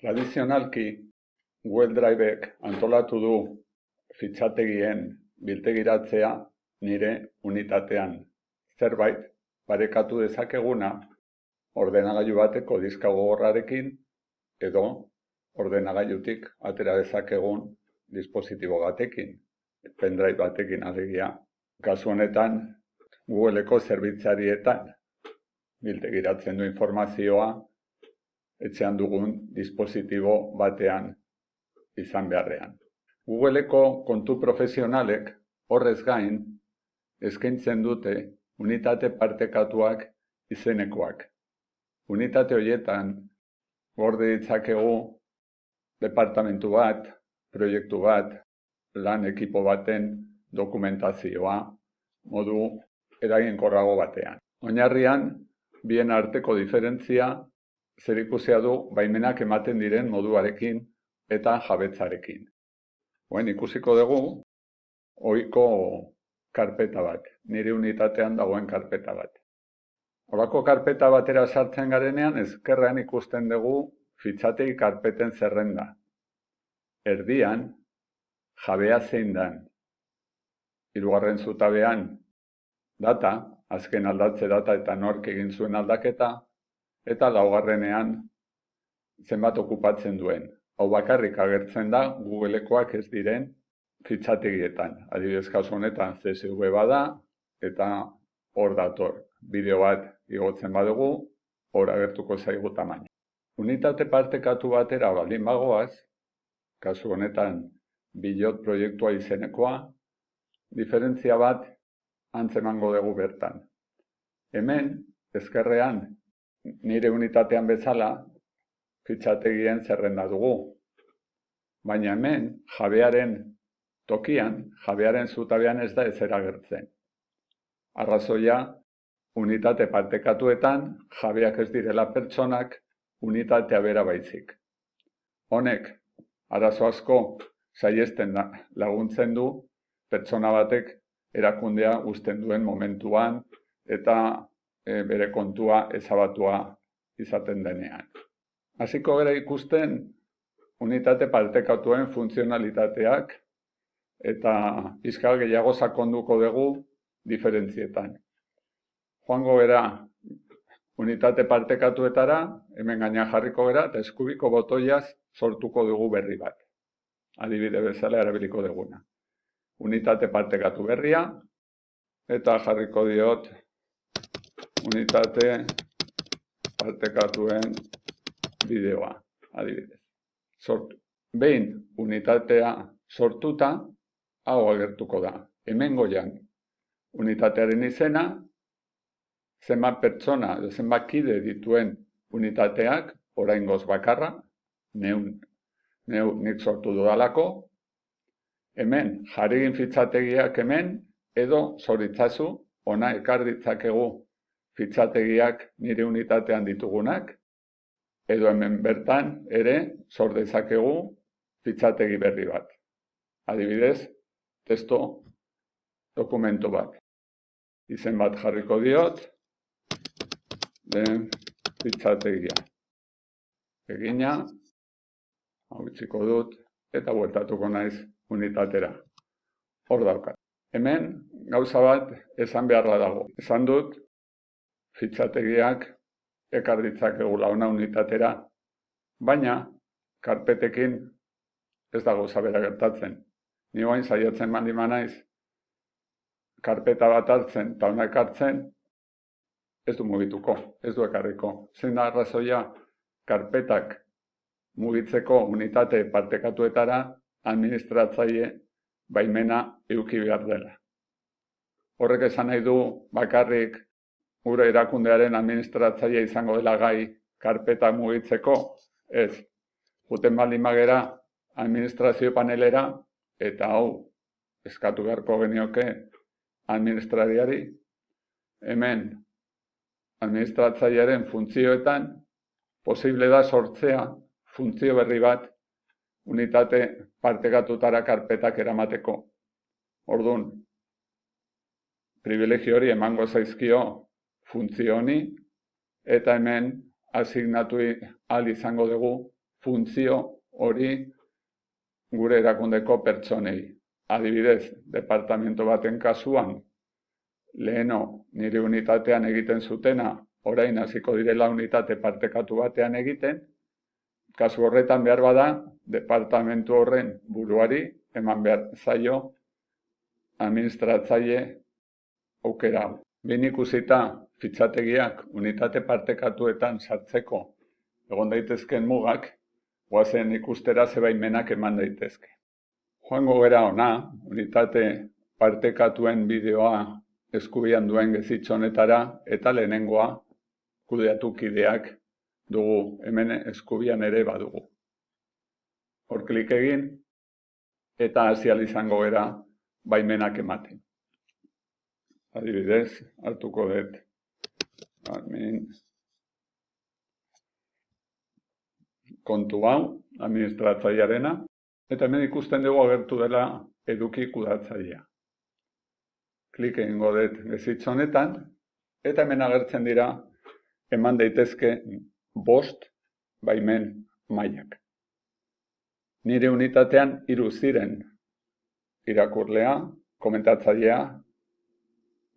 Tradizionalki, Google Drivek antolatu du fitxategien biltegiratzea nire unitatean. Zerbait, parekatu dezakeguna, ordenagailu bateko diska gogorrarekin edo ordenagailutik atera dezakegun dispositibo batekin, pendrive batekin alegia. Kasu honetan, Googleko zerbitzarietan biltegiratzen du informazioa etxean dugun dispositibo batean izan beharrean. Googleko kontu profesionalek horrez gain eskaintzen dute unitate partekatuak izenekoak. Unitate horietan gorde ditzakegu departamentu bat, proiektu bat, lan ekipo baten dokumentazioa modu eraginkorrago batean. Oinarrian, bien arteko diferentzia zer du baimenak ematen diren moduarekin eta jabetzarekin. Oen ikusiko dugu, ohiko karpeta bat, nire unitatean dagoen karpeta bat. Horako karpeta batera sartzen garenean, ezkerrean ikusten dugu fitxatei karpeten zerrenda. Erdian, jabea zein dan. Hirugarren zutabean, data, azken aldatze data eta nork egin zuen aldaketa, eta laugarrenean zenbat okupatzen duen. Hau bakarrik agertzen da Googlekoak ez diren fitxategietan. Adibidez kasu honetan CSV bada eta hor dator. Bideo bat igotzen badugu, hor agertuko zaigu tamaina. Unitate partekatu batera baldin bagoaz, kasu honetan bilot proiektua izenekoa, diferentzia bat antzemango dugu bertan. Hemen, ezkerrean, nire unitatean bezala fitxategien zerrenda dugu. Baina hemen jabearen tokian, jabearen zutabean ez da ezer agertzen. Arrazoia, unitate partekatuetan jabeak ez direla pertsonak unitatea bera baizik. Honek, arazo asko saiesten laguntzen du pertsona batek erakundea uzten duen momentuan eta e, bere kontua ezabatua izaten denean. Hasiko gara ikusten unitate partekatuen funtzionalitateak eta izkal gehiago sakonduko dugu diferentzietan. Joango gara unitate partekatuetara, hemen gaina jarriko gara, eta eskubiko botoiaz sortuko dugu berri bat. Adibide bezala erabiliko duguna. Unitate partekatu berria, eta jarriko diot unitate partekatuen bideoa, adibidez. Sortu. Behin unitatea sortuta, hau agertuko da. Hemen goian, unitatearen izena, zenbat pertsona, zenbat kide dituen unitateak, orain goz bakarra, neun, neun nik sortu dudalako, hemen jarri fitzategiak hemen, edo zoritzazu, ona ekar ditzakegu fitxategiak nire unitatean ditugunak, edo hemen bertan ere sor dezakegu fitxategi berri bat. Adibidez, testo dokumento bat. Izen bat jarriko diot, den fitxategia. Egina, hau dut, eta bueltatuko naiz unitatera. Hor daukat. Hemen, gauza bat esan beharra dago. Esan dut, fitxategiak ekar ditzakegula ona unitatera, baina karpetekin ez dago zabera gertatzen. Ni guain saiatzen mandi manaiz, karpeta bat hartzen eta ona ekartzen, ez du mugituko, ez du ekarriko. Zein da arrazoia, karpetak mugitzeko unitate partekatuetara administratzaile baimena euki behar dela. Horrek esan nahi du bakarrik gure erakundearen administratzaile izango dela gai karpeta mugitzeko, ez. Juten baldin magera administrazio panelera, eta hau eskatu beharko genioke administrariari, hemen administratzailearen funtzioetan posible da sortzea funtzio berri bat unitate partekatutara karpetak eramateko. Orduan, privilegio hori emango zaizkio funtzio honi, eta hemen asignatu al izango dugu funtzio hori gure erakundeko pertsonei. Adibidez, departamento baten kasuan, leheno nire unitatean egiten zutena, orain hasiko direla unitate partekatu batean egiten, kasu horretan behar bada, departamentu horren buruari, eman behar zaio, administratzaile aukera. Bin ikusita fitxategiak unitate partekatuetan sartzeko egon daitezken mugak, guazen ikustera zebaimenak eman daitezke. Joango gera ona, unitate partekatuen bideoa eskubian duen gezitzonetara eta lehenengoa kudeatu kideak dugu, hemen eskubian ere badugu. Hor klik egin eta hasial izango gera baimenak ematen. Adibidez, hartuko dut admin kontu hau, administratzailearena, eta hemen ikusten dugu agertu dela eduki kudatzailea. Klik egingo dut gezitz honetan, eta hemen agertzen dira eman daitezke bost baimen mailak. Nire unitatean hiru ziren irakurlea, komentatzailea,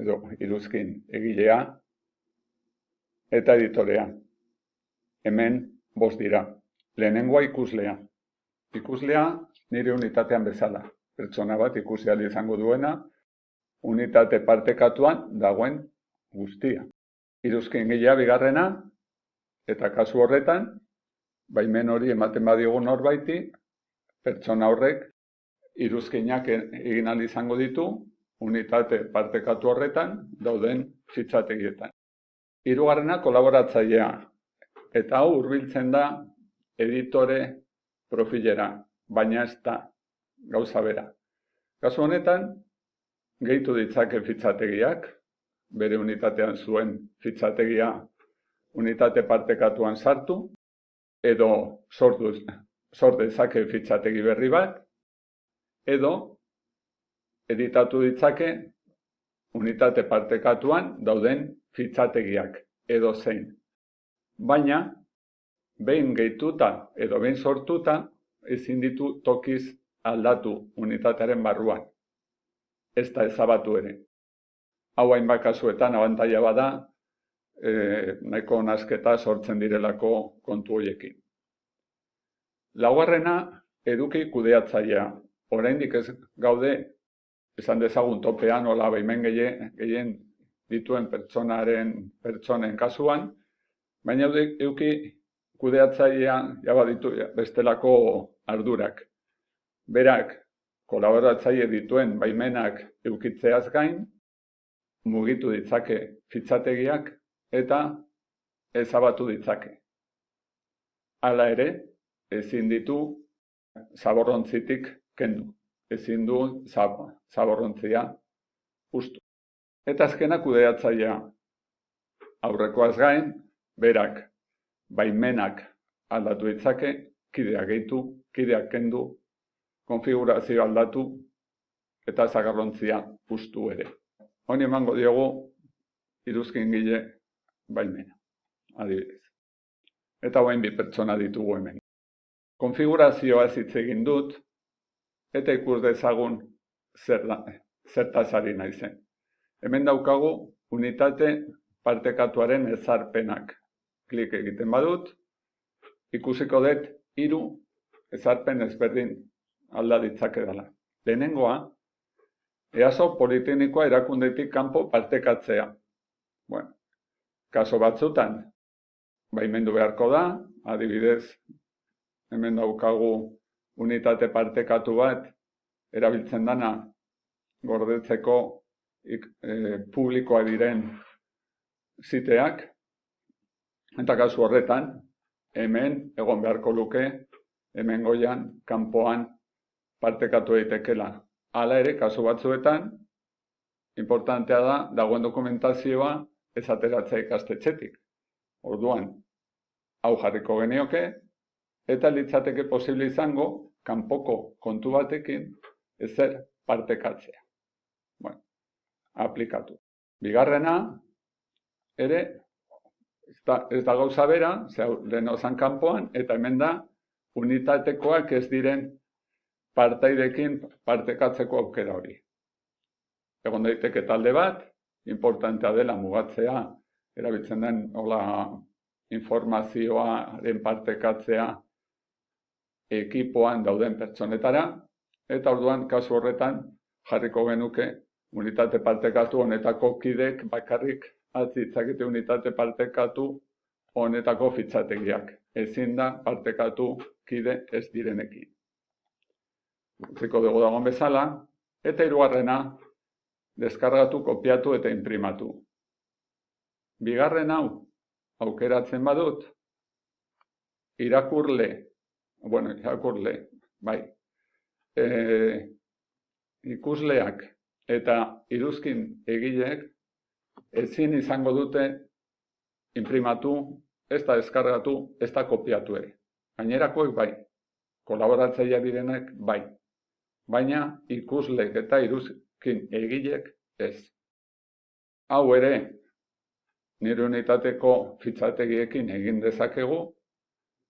edo iruzkin egilea eta editorea. Hemen bost dira. Lehenengoa ikuslea. Ikuslea nire unitatean bezala. Pertsona bat ikusi izango duena, unitate partekatuan dagoen guztia. Iruzkin egilea bigarrena, eta kasu horretan, baimen hori ematen badiogu norbaiti, pertsona horrek iruzkinak egin izango ditu, unitate partekatu horretan dauden fitxategietan. Hirugarrena kolaboratzailea eta hau hurbiltzen da editore profilera, baina ez da gauza bera. Kasu honetan, gehitu ditzake fitxategiak, bere unitatean zuen fitxategia unitate partekatuan sartu, edo sortu, sort dezake fitxategi berri bat, edo editatu ditzake unitate partekatuan dauden fitxategiak edo zein. Baina, behin gehituta edo behin sortuta, ezin ditu tokiz aldatu unitatearen barruan. Ez da ezabatu ere. Hau hain bakasuetan abantaia bada, e, nahiko nasketa sortzen direlako kontu horiekin. Laugarrena, eduki kudeatzailea. Oraindik ez gaude esan dezagun topean hola behimen gehien dituen pertsonaren pertsonen kasuan, baina euki kudeatzailea jaba ditu bestelako ardurak. Berak, kolaboratzaile dituen baimenak eukitzeaz gain, mugitu ditzake fitzategiak eta ezabatu ditzake. Hala ere, ezin ditu zaborrontzitik kendu ezin du zaborrontzia ustu. Eta azkena kudeatzailea aurrekoaz gain, berak baimenak aldatu ditzake, kideak gehitu, kideak kendu, konfigurazio aldatu eta zagarrontzia ustu ere. Honi emango diogu iruzkin gile baimena, adibidez. Eta guain bi pertsona ditugu hemen. Konfigurazioa ez hitz egin dut, eta ikus dezagun zer da, zertaz ari naizen. Hemen daukagu unitate partekatuaren ezarpenak. Klik egiten badut, ikusiko dut hiru ezarpen ezberdin alda ditzake dela. Lehenengoa, easo politinikoa erakundetik kanpo partekatzea. Bueno, kaso batzutan, baimendu beharko da, adibidez, hemen daukagu unitate partekatu bat erabiltzen dana gordetzeko e, publikoa diren ziteak, eta kasu horretan, hemen egon beharko luke, hemen goian, kanpoan partekatu eitekela. Hala ere, kasu batzuetan, importantea da, dagoen dokumentazioa ez ateratzea ikastetxetik. Orduan, hau jarriko genioke, eta litzateke posible izango kanpoko kontu batekin ezer partekatzea. Aplikatu. Bigarrena, ere, ez da, ez da gauza bera, zehau lehen kanpoan, eta hemen da unitatekoak ez diren partaidekin partekatzeko aukera hori. Egon daiteke talde bat, importantea dela mugatzea, erabiltzen den hola informazioaren partekatzea ekipoan dauden pertsonetara, eta orduan kasu horretan jarriko genuke unitate partekatu honetako kidek bakarrik atzitzakete unitate partekatu honetako fitzategiak. Ezin da partekatu kide ez direnekin. Utziko dugu dagoen bezala, eta hirugarrena deskargatu, kopiatu eta imprimatu. Bigarren hau, aukeratzen badut, irakurle, bueno, irakurle, bai, e, ikusleak eta iruzkin egileek ezin izango dute imprimatu, ez da deskargatu, ez da kopiatu ere. Gainerakoek bai, kolaboratzaia direnek bai, baina ikuslek eta iruzkin egilek ez. Hau ere, nire unitateko fitzategiekin egin dezakegu,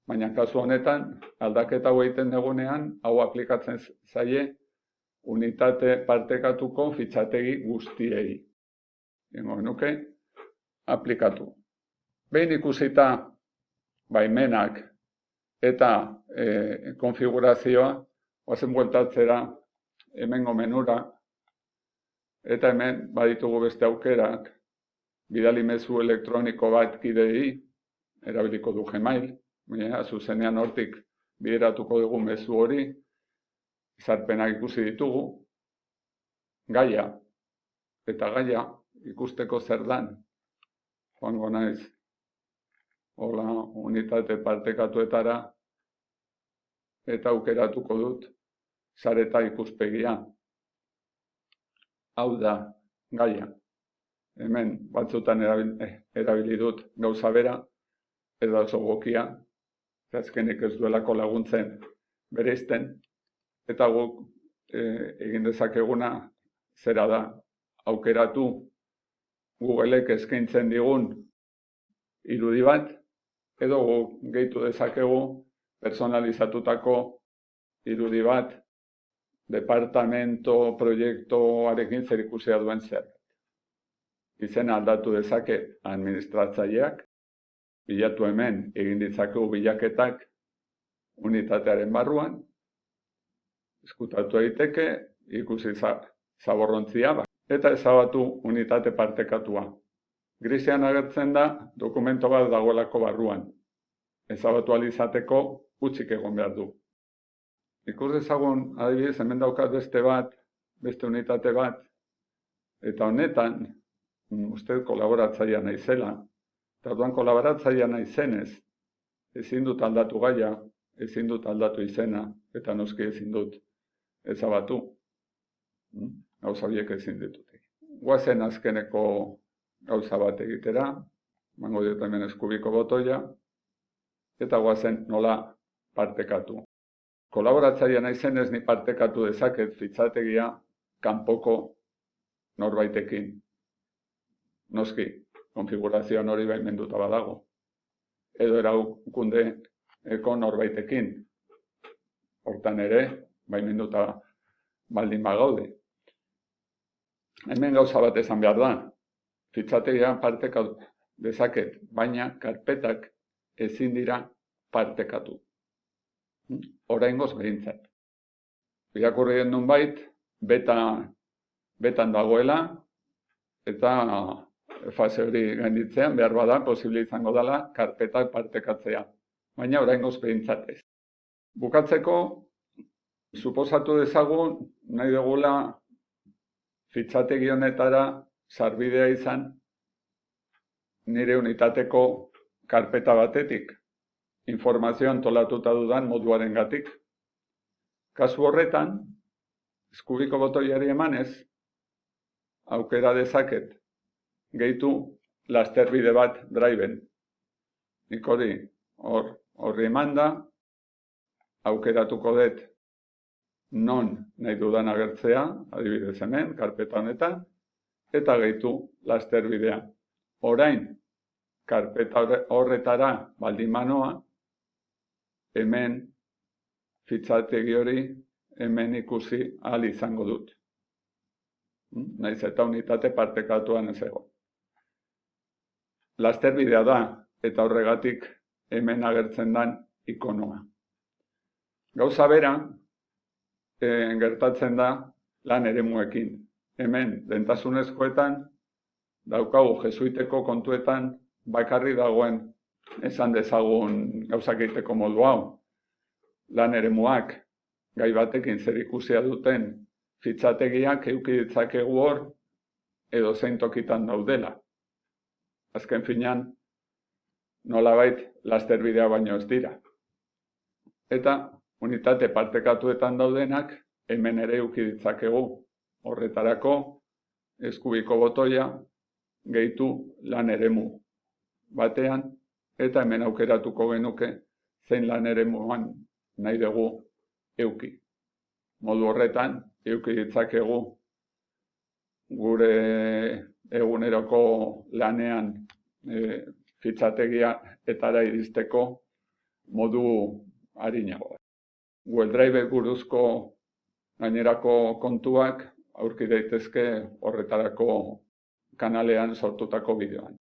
baina kasu honetan aldaketa hau egiten dugunean, hau aplikatzen zaie unitate partekatuko fitzategi guztiei. Ingo nuke, aplikatu. Behin ikusita baimenak eta e, konfigurazioa, oazen bueltatzera hemengo menura, eta hemen baditugu beste aukerak, bidali mezu elektroniko bat kidei, erabiliko du Gmail, baina zuzenean hortik bideratuko dugu mezu hori, zarpenak ikusi ditugu, gaia, eta gaia ikusteko zer dan, joango naiz, hola, unitate partekatuetara, eta aukeratuko dut, zareta ikuspegia. Hau da, gaia. Hemen, batzutan erabili, erabili dut gauza bera, ez da oso gokia, azkenik ez duelako laguntzen bereizten, eta guk e, egin dezakeguna zera da, aukeratu Googleek eskaintzen digun irudi bat, edo gehitu dezakegu personalizatutako irudi bat departamento proiektuarekin zer ikusia duen zer. Izen aldatu dezake administratzaileak, bilatu hemen egin ditzakegu bilaketak unitatearen barruan, eskutatu daiteke ikusi zaborrontzia, eta ezabatu unitate partekatua. Grisean agertzen da dokumento bat dagoelako barruan. Ezabatu alizateko utzik egon behar du. Ikus dezagun, adibidez, hemen daukat beste bat, beste unitate bat, eta honetan, mm, uste kolaboratzaia nahi zela, eta duan kolaboratzaia nahi zenez, ezin dut aldatu gaia, ezin dut aldatu izena, eta noski ezin dut ezabatu. Mm? gauza biek ezin ditut. Guazen azkeneko gauza bat egitera, mango dut hemen eskubiko botoia, eta guazen nola partekatu. Kolaboratzaia nahi zenez ni partekatu dezaket fitzategia kanpoko norbaitekin. Noski, konfigurazioan hori behin menduta badago. Edo eraukunde eko norbaitekin. Hortan ere, baimenduta baldin bagaude hemen gauza bat esan behar da. Fitzategia partekatu dezaket, baina karpetak ezin dira partekatu. Oraingoz behintzat. Irakurri den nun bait, beta, betan dagoela, eta fase hori gainditzean, behar bada, posibili izango dela, karpetak partekatzea. Baina oraingoz behintzat ez. Bukatzeko, suposatu dezagun, nahi dugula fitzategi honetara sarbidea izan nire unitateko karpeta batetik, informazio antolatuta dudan moduaren gatik. Kasu horretan, eskubiko botoiari emanez, aukera dezaket, gehitu lasterbide bat driven. Nik hori, hor, horri eman da, aukeratuko dut non nahi dudan agertzea, adibidez hemen, karpeta honetan, eta gehitu laster bidea. Orain, karpeta horretara baldin manoa, hemen fitzategi hori hemen ikusi ahal izango dut. Hmm? Naiz eta unitate partekatuan ez ego. Lasterbidea da eta horregatik hemen agertzen dan ikonoa. Gauza bera, e, gertatzen da lan eremuekin. Hemen, dentasunezkoetan, daukagu jesuiteko kontuetan, bakarri dagoen esan dezagun gauzak egiteko modu hau. Lan eremuak, gai batekin zer ikusia duten fitzategiak euki ditzakegu hor edo zein tokitan daudela. Azken finan, nolabait lasterbidea baino ez dira. Eta unitate partekatuetan daudenak hemen ere euki ditzakegu horretarako eskubiko botoia gehitu lan eremu batean eta hemen aukeratuko genuke zein lan eremuan nahi dugu euki. Modu horretan, euki ditzakegu gure eguneroko lanean e, fitzategia etara iristeko modu harinago. Google Drive buruzko gainerako kontuak aurki daitezke horretarako kanalean sortutako bideoan.